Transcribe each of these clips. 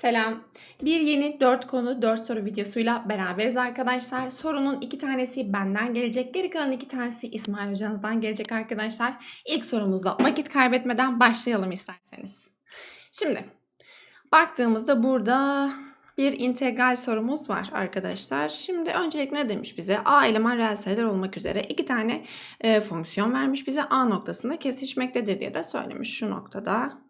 Selam. Bir yeni 4 konu 4 soru videosuyla beraberiz arkadaşlar. Sorunun iki tanesi benden gelecek. Geri kalan iki tanesi İsmail hocanızdan gelecek arkadaşlar. İlk sorumuzla vakit kaybetmeden başlayalım isterseniz. Şimdi baktığımızda burada bir integral sorumuz var arkadaşlar. Şimdi öncelikle ne demiş bize? A eleman reel sayılar olmak üzere iki tane e, fonksiyon vermiş bize. A noktasında kesişmektedir diye de söylemiş şu noktada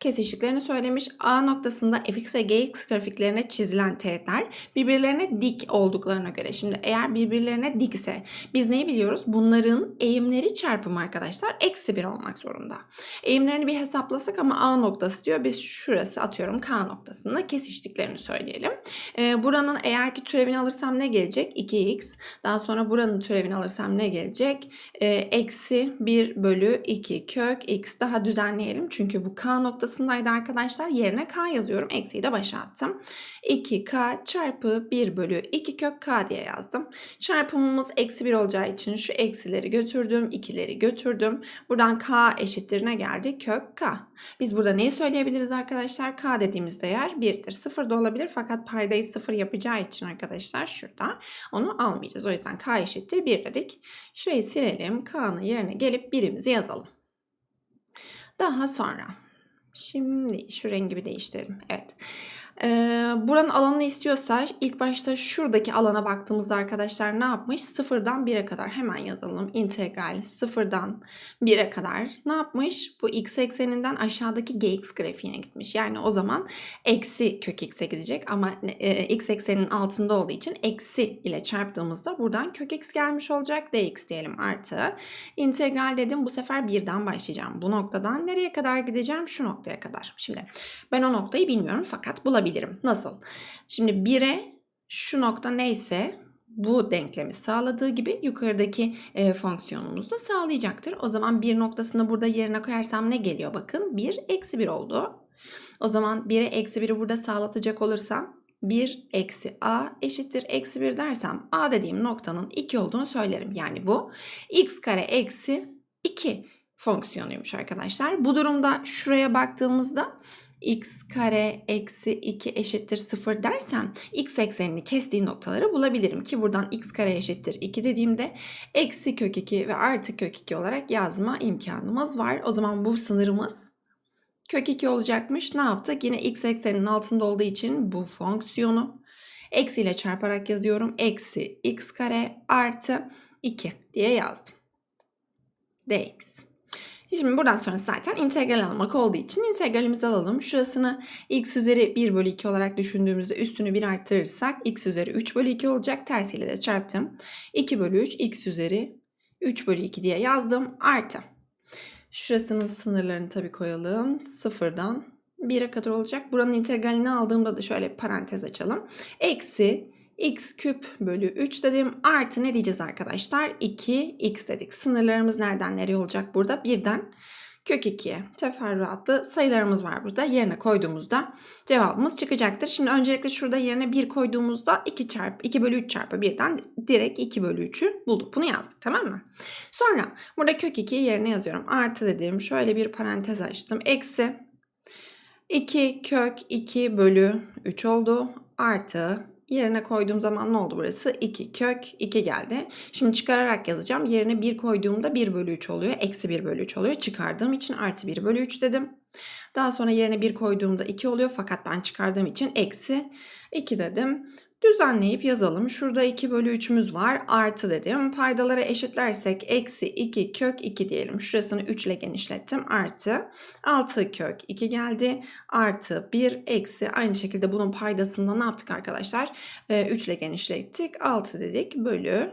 kesiştiklerini söylemiş. A noktasında fx ve gx grafiklerine çizilen teğetler birbirlerine dik olduklarına göre. Şimdi eğer birbirlerine dikse biz neyi biliyoruz? Bunların eğimleri çarpımı arkadaşlar eksi 1 olmak zorunda. Eğimlerini bir hesaplasak ama A noktası diyor. Biz şurası atıyorum K noktasında kesiştiklerini söyleyelim. Ee, buranın eğer ki türevini alırsam ne gelecek? 2x. Daha sonra buranın türevini alırsam ne gelecek? Ee, eksi 1 bölü 2 kök x. Daha düzenleyelim. Çünkü bu K noktasındaydı arkadaşlar. Yerine k yazıyorum. Eksiyi de başa attım. 2k çarpı 1 bölü 2 kök k diye yazdım. Çarpımımız eksi 1 olacağı için şu eksileri götürdüm. 2'leri götürdüm. Buradan k eşittir ne geldi? Kök k. Biz burada neyi söyleyebiliriz arkadaşlar? k dediğimiz değer 1'dir. 0 da olabilir fakat paydayı 0 yapacağı için arkadaşlar şurada onu almayacağız. O yüzden k eşittir 1 dedik. Şurayı silelim. k'nın yerine gelip birimizi yazalım. Daha sonra Şimdi şu rengi bir değiştirelim. Evet. Ee, buranın alanını istiyorsa ilk başta şuradaki alana baktığımızda arkadaşlar ne yapmış? Sıfırdan 1'e kadar hemen yazalım. İntegral sıfırdan 1'e kadar ne yapmış? Bu x ekseninden aşağıdaki gx grafiğine gitmiş. Yani o zaman eksi kök x'e gidecek ama e, x ekseninin altında olduğu için eksi ile çarptığımızda buradan kök x gelmiş olacak. dx diyelim artı. İntegral dedim bu sefer 1'den başlayacağım. Bu noktadan nereye kadar gideceğim? Şu noktaya kadar. Şimdi ben o noktayı bilmiyorum fakat bulabilirim yapabilirim. Nasıl? Şimdi 1'e şu nokta neyse bu denklemi sağladığı gibi yukarıdaki e, fonksiyonumuz da sağlayacaktır. O zaman bir noktasını burada yerine koyarsam ne geliyor? Bakın 1 eksi 1 oldu. O zaman 1'e eksi 1'i burada sağlatacak olursam 1 eksi a eşittir eksi 1 dersem a dediğim noktanın 2 olduğunu söylerim. Yani bu x kare eksi 2 fonksiyonuymuş arkadaşlar. Bu durumda şuraya baktığımızda x kare eksi 2 eşittir 0 dersem x eksenini kestiği noktaları bulabilirim ki buradan x kare eşittir 2 dediğimde eksi kök 2 ve artı kök 2 olarak yazma imkanımız var. O zaman bu sınırımız kök 2 olacakmış. Ne yaptık? Yine x ekseninin altında olduğu için bu fonksiyonu eksi ile çarparak yazıyorum. Eksi x kare artı 2 diye yazdım. dx. Şimdi buradan sonra zaten integral almak olduğu için integralimizi alalım. Şurasını x üzeri 1 bölü 2 olarak düşündüğümüzde üstünü 1 arttırırsak x üzeri 3 bölü 2 olacak. Tersiyle de çarptım. 2 bölü 3 x üzeri 3 bölü 2 diye yazdım. Artı. Şurasının sınırlarını tabii koyalım. Sıfırdan 1'e kadar olacak. Buranın integralini aldığımda da şöyle parantez açalım. Eksi x küp bölü 3 dedim. Artı ne diyeceğiz arkadaşlar? 2x dedik. Sınırlarımız nereden nereye olacak burada? Birden kök 2'ye teferruatlı sayılarımız var burada. Yerine koyduğumuzda cevabımız çıkacaktır. Şimdi öncelikle şurada yerine 1 koyduğumuzda 2 çarpı 2 bölü 3 çarpı 1'den direkt 2 bölü 3'ü bulduk. Bunu yazdık tamam mı? Sonra burada kök 2'yi yerine yazıyorum. Artı dedim. Şöyle bir parantez açtım. Eksi 2 kök 2 bölü 3 oldu. Artı Yerine koyduğum zaman ne oldu burası? 2 kök 2 geldi. Şimdi çıkararak yazacağım. Yerine 1 koyduğumda 1 bölü 3 oluyor. Eksi 1 bölü 3 oluyor. Çıkardığım için artı 1 bölü 3 dedim. Daha sonra yerine 1 koyduğumda 2 oluyor. Fakat ben çıkardığım için eksi 2 dedim. Düzenleyip yazalım. Şurada 2 bölü 3'ümüz var. Artı dedim. Paydaları eşitlersek eksi 2 kök 2 diyelim. Şurasını 3 ile genişlettim. Artı 6 kök 2 geldi. Artı 1 eksi aynı şekilde bunun paydasında ne yaptık arkadaşlar? Ee, 3 ile genişlettik. 6 dedik. Bölü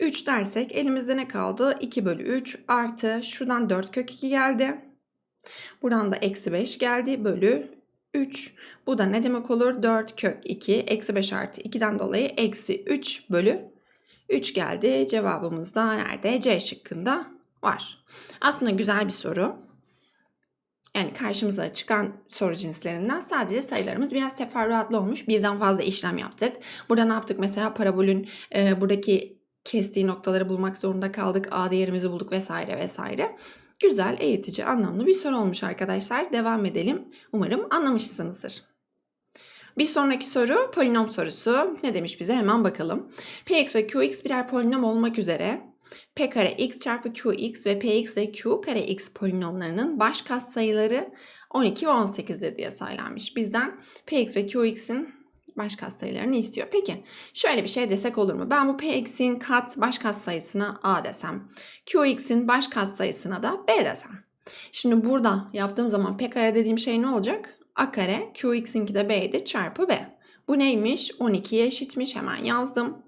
3 dersek elimizde ne kaldı? 2 bölü 3 artı şuradan 4 kök 2 geldi. Buradan da eksi 5 geldi. Bölü 3. Bu da ne demek olur? 4 kök 2 eksi 5 artı 2'den dolayı eksi 3 bölü 3 geldi. Cevabımız da nerede? C şıkkında var. Aslında güzel bir soru. Yani karşımıza çıkan soru cinslerinden sadece sayılarımız biraz teferruatlı olmuş. Birden fazla işlem yaptık. Burada ne yaptık? Mesela parabolün e, buradaki kestiği noktaları bulmak zorunda kaldık. A değerimizi bulduk vesaire vesaire. Güzel, eğitici, anlamlı bir soru olmuş arkadaşlar. Devam edelim. Umarım anlamışsınızdır. Bir sonraki soru polinom sorusu. Ne demiş bize hemen bakalım. Px ve qx birer polinom olmak üzere p kare x çarpı qx ve px ve q kare x polinomlarının baş katsayıları 12 ve 18'dir diye söylenmiş. Bizden px ve qx'in baş katsayılarını istiyor. Peki şöyle bir şey desek olur mu? Ben bu px'in kat baş katsayısına a desem, qx'in baş katsayısına da b desem. Şimdi burada yaptığım zaman p kare dediğim şey ne olacak? a kare qx'inki de b'ydi çarpı b. Bu neymiş? 12'ye eşitmiş. Hemen yazdım.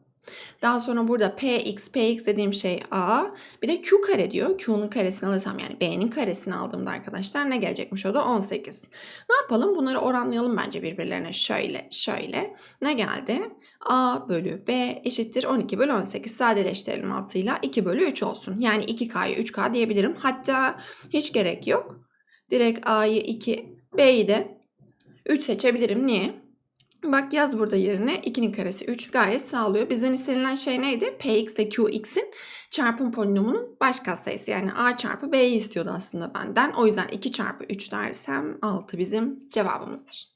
Daha sonra burada px, px dediğim şey a. Bir de q kare diyor. Q'nun karesini alırsam yani b'nin karesini aldığımda arkadaşlar ne gelecekmiş o da 18. Ne yapalım? Bunları oranlayalım bence birbirlerine. Şöyle, şöyle. Ne geldi? a bölü b eşittir 12 bölü 18. Sadeleştirelim altıyla 2 bölü 3 olsun. Yani 2k'yı 3k diyebilirim. Hatta hiç gerek yok. Direkt a'yı 2, b'yi de 3 seçebilirim. Niye? Bak yaz burada yerine 2'nin karesi 3 gayet sağlıyor. Bizden istenilen şey neydi? Px ile Qx'in çarpım polinomunun baş katsayısı. Yani a çarpı b'yi istiyordu aslında benden. O yüzden 2 çarpı 3 dersem 6 bizim cevabımızdır.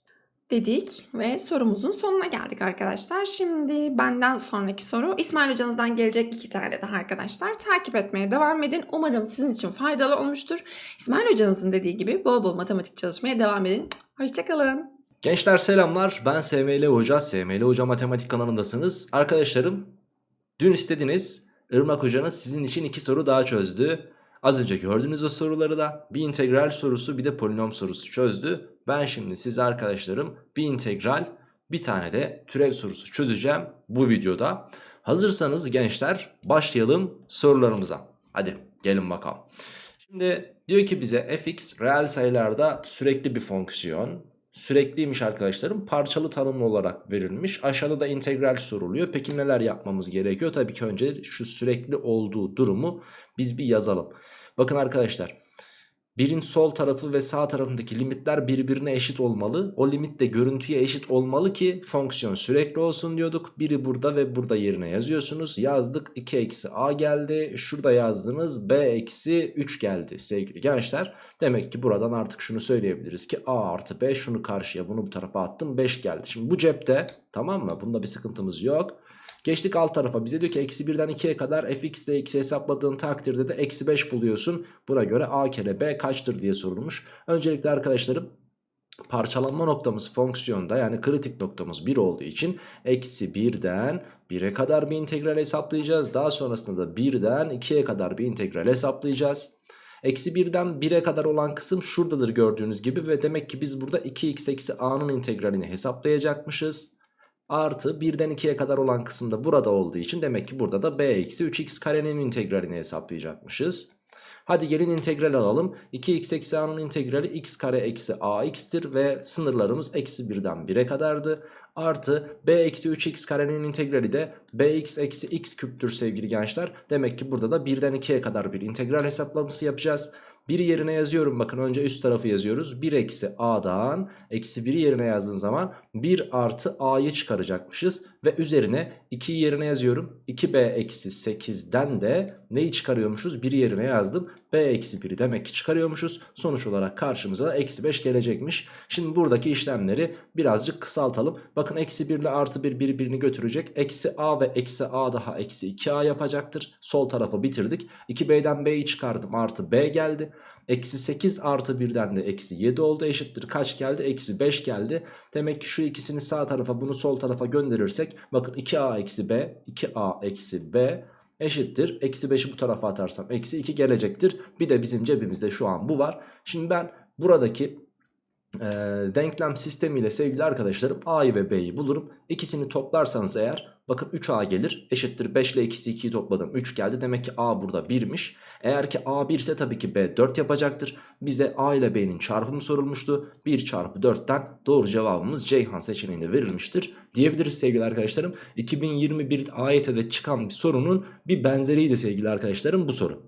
Dedik ve sorumuzun sonuna geldik arkadaşlar. Şimdi benden sonraki soru İsmail hocanızdan gelecek iki tane daha arkadaşlar. Takip etmeye devam edin. Umarım sizin için faydalı olmuştur. İsmail hocanızın dediği gibi bol bol matematik çalışmaya devam edin. Hoşçakalın. Gençler selamlar. Ben SML Hoca. SML Hoca Matematik kanalındasınız. Arkadaşlarım dün istediniz. Irmak Hoca'nız sizin için iki soru daha çözdü. Az önce gördüğünüz o soruları da bir integral sorusu bir de polinom sorusu çözdü. Ben şimdi size arkadaşlarım bir integral bir tane de türev sorusu çözeceğim bu videoda. Hazırsanız gençler başlayalım sorularımıza. Hadi gelin bakalım. Şimdi diyor ki bize fx reel sayılarda sürekli bir fonksiyon sürekliymiş arkadaşlarım. Parçalı tanımlı olarak verilmiş. Aşağıda da integral soruluyor. Peki neler yapmamız gerekiyor? Tabii ki önce şu sürekli olduğu durumu biz bir yazalım. Bakın arkadaşlar. Birin sol tarafı ve sağ tarafındaki limitler birbirine eşit olmalı. O limit de görüntüye eşit olmalı ki fonksiyon sürekli olsun diyorduk. Biri burada ve burada yerine yazıyorsunuz. Yazdık 2 eksi a geldi. Şurada yazdınız b eksi 3 geldi sevgili gençler. Demek ki buradan artık şunu söyleyebiliriz ki a artı b şunu karşıya bunu bu tarafa attım 5 geldi. Şimdi bu cepte tamam mı? Bunda bir sıkıntımız yok. Geçtik alt tarafa bize diyor ki eksi 1'den 2'ye kadar fx ile x'i hesapladığın takdirde de eksi 5 buluyorsun. Buna göre a kere b kaçtır diye sorulmuş. Öncelikle arkadaşlarım parçalanma noktamız fonksiyonda yani kritik noktamız 1 olduğu için eksi 1'den 1'e kadar bir integral hesaplayacağız. Daha sonrasında da 1'den 2'ye kadar bir integral hesaplayacağız. Eksi 1'den 1'e kadar olan kısım şuradadır gördüğünüz gibi ve demek ki biz burada 2x eksi a'nın integralini hesaplayacakmışız artı 1'den 2'ye kadar olan kısımda burada olduğu için demek ki burada da b eksi 3x karenin integralini hesaplayacakmışız. Hadi gelin integral alalım. 2x eksi a'nın integrali x kare eksi ax'tir ve sınırlarımız eksi 1'den 1'e kadardı. Artı b eksi 3x karenin integrali de bx eksi x küptür sevgili gençler. Demek ki burada da 1'den 2'ye kadar bir integral hesaplaması yapacağız. 1 yerine yazıyorum bakın önce üst tarafı yazıyoruz. 1 eksi a'dan eksi 1'i yerine yazdığın zaman 1 artı a'yı çıkaracakmışız. Ve üzerine 2'yi yerine yazıyorum. 2b eksi 8'den de neyi çıkarıyormuşuz? 1'i yerine yazdım. b eksi 1'i demek ki çıkarıyormuşuz. Sonuç olarak karşımıza eksi 5 gelecekmiş. Şimdi buradaki işlemleri birazcık kısaltalım. Bakın eksi 1 ile artı 1 birbirini götürecek. Eksi a ve eksi a daha eksi 2a yapacaktır. Sol tarafı bitirdik. 2b'den b'yi çıkardım artı b geldi. Eksi 8 artı 1'den de eksi 7 oldu eşittir. Kaç geldi? Eksi 5 geldi. Demek ki şu ikisini sağ tarafa bunu sol tarafa gönderirsek bakın 2a eksi b 2a eksi b eşittir. Eksi 5'i bu tarafa atarsam eksi 2 gelecektir. Bir de bizim cebimizde şu an bu var. Şimdi ben buradaki e, denklem sistemiyle sevgili arkadaşlarım a'yı ve b'yi bulurum. İkisini toplarsanız eğer bakın 3a gelir eşittir 5 ile ikisi 2'yi topladım 3 geldi. Demek ki a burada 1'miş. Eğer ki a 1 ise tabii ki b 4 yapacaktır. Bize a ile b'nin çarpımı sorulmuştu. 1 çarpı 4'ten doğru cevabımız Ceyhan seçeneğinde verilmiştir diyebiliriz sevgili arkadaşlarım. 2021 AYT'de çıkan bir sorunun bir benzeriydi sevgili arkadaşlarım bu soru.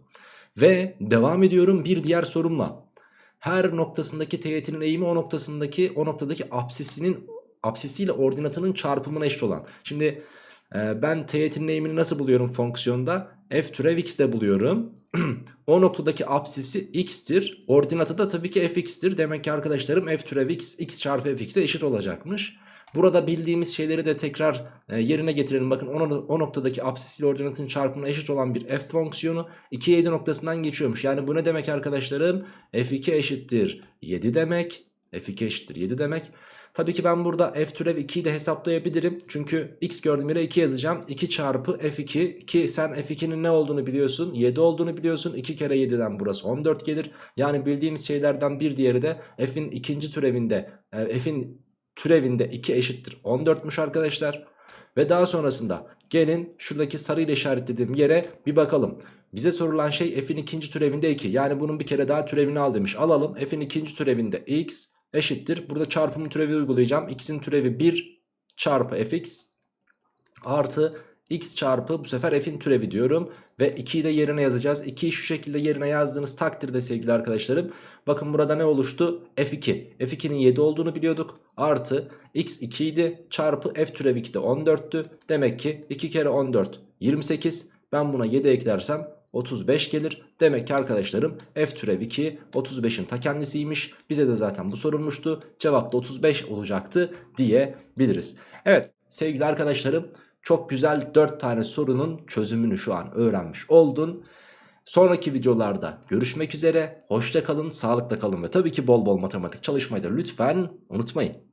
Ve devam ediyorum bir diğer sorumla her noktasındaki teğetinin eğimi o noktasındaki o noktadaki apsisinin apsisiyle ordinatının çarpımına eşit olan. Şimdi e, ben teğetinin eğimini nasıl buluyorum fonksiyonda? F türev x de buluyorum. o noktadaki apsisi x'tir. Ordinatı da tabii ki fx'tir. Demek ki arkadaşlarım f türev x x çarpı fx'e eşit olacakmış. Burada bildiğimiz şeyleri de tekrar e, yerine getirelim. Bakın o noktadaki absis ile ordinatın çarpımına eşit olan bir f fonksiyonu 2 7 noktasından geçiyormuş. Yani bu ne demek arkadaşlarım? f2 eşittir 7 demek. f2 eşittir 7 demek. Tabii ki ben burada f türev 2'yi de hesaplayabilirim. Çünkü x gördüğüm yere 2 yazacağım. 2 çarpı f2 ki sen f2'nin ne olduğunu biliyorsun. 7 olduğunu biliyorsun. 2 kere 7'den burası 14 gelir. Yani bildiğimiz şeylerden bir diğeri de f'in ikinci türevinde e, f'in türevinde 2 eşittir 14'müş arkadaşlar. Ve daha sonrasında gelin şuradaki sarı ile işaretlediğim yere bir bakalım. Bize sorulan şey f'in ikinci türevinde 2. Yani bunun bir kere daha türevini al demiş. Alalım f'in ikinci türevinde x eşittir. Burada çarpımı türevi uygulayacağım. X'in türevi 1 çarpı fx artı x çarpı bu sefer f'in türevi diyorum. Ve 2'yi de yerine yazacağız. 2'yi şu şekilde yerine yazdığınız takdirde sevgili arkadaşlarım. Bakın burada ne oluştu? f2. f2'nin 7 olduğunu biliyorduk. Artı x 2 idi çarpı f türevi 2 de 14'tü. Demek ki 2 kere 14 28. Ben buna 7 eklersem 35 gelir. Demek ki arkadaşlarım f türev 2 35'in ta kendisiymiş. Bize de zaten bu sorulmuştu. Cevap da 35 olacaktı diyebiliriz. Evet sevgili arkadaşlarım çok güzel 4 tane sorunun çözümünü şu an öğrenmiş oldun. Sonraki videolarda görüşmek üzere. Hoşça kalın, sağlıkla kalın ve tabii ki bol bol matematik çalışmayı da lütfen unutmayın.